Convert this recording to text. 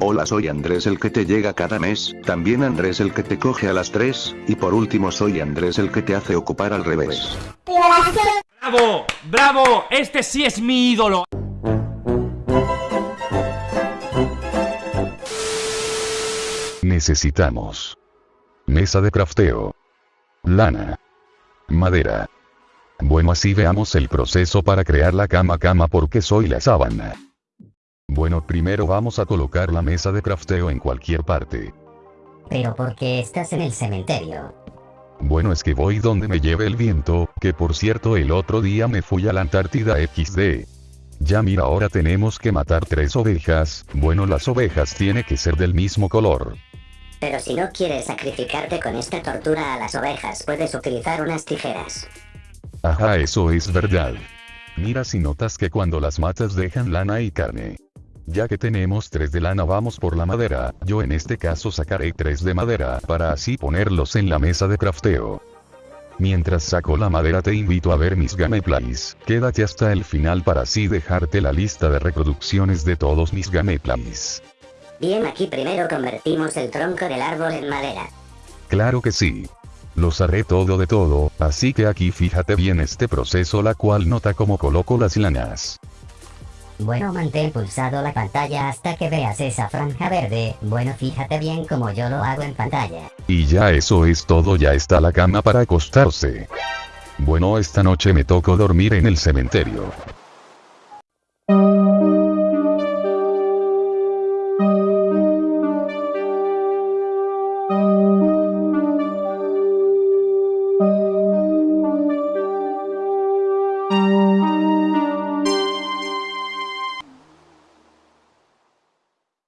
Hola soy Andrés el que te llega cada mes, también Andrés el que te coge a las 3, y por último soy Andrés el que te hace ocupar al revés. ¡Bravo! ¡Bravo! Este sí es mi ídolo. Necesitamos mesa de crafteo, lana, madera. Bueno así veamos el proceso para crear la cama cama porque soy la sábana. Bueno primero vamos a colocar la mesa de crafteo en cualquier parte. Pero porque estás en el cementerio. Bueno es que voy donde me lleve el viento, que por cierto el otro día me fui a la Antártida XD. Ya mira ahora tenemos que matar tres ovejas, bueno las ovejas tiene que ser del mismo color. Pero si no quieres sacrificarte con esta tortura a las ovejas, puedes utilizar unas tijeras. Ajá eso es verdad. Mira si notas que cuando las matas dejan lana y carne. Ya que tenemos tres de lana vamos por la madera, yo en este caso sacaré tres de madera para así ponerlos en la mesa de crafteo. Mientras saco la madera te invito a ver mis gameplays, quédate hasta el final para así dejarte la lista de reproducciones de todos mis gameplays. Bien, aquí primero convertimos el tronco del árbol en madera. Claro que sí. Los haré todo de todo, así que aquí fíjate bien este proceso la cual nota cómo coloco las lanas. Bueno, mantén pulsado la pantalla hasta que veas esa franja verde. Bueno, fíjate bien como yo lo hago en pantalla. Y ya eso es todo, ya está la cama para acostarse. Bueno, esta noche me tocó dormir en el cementerio.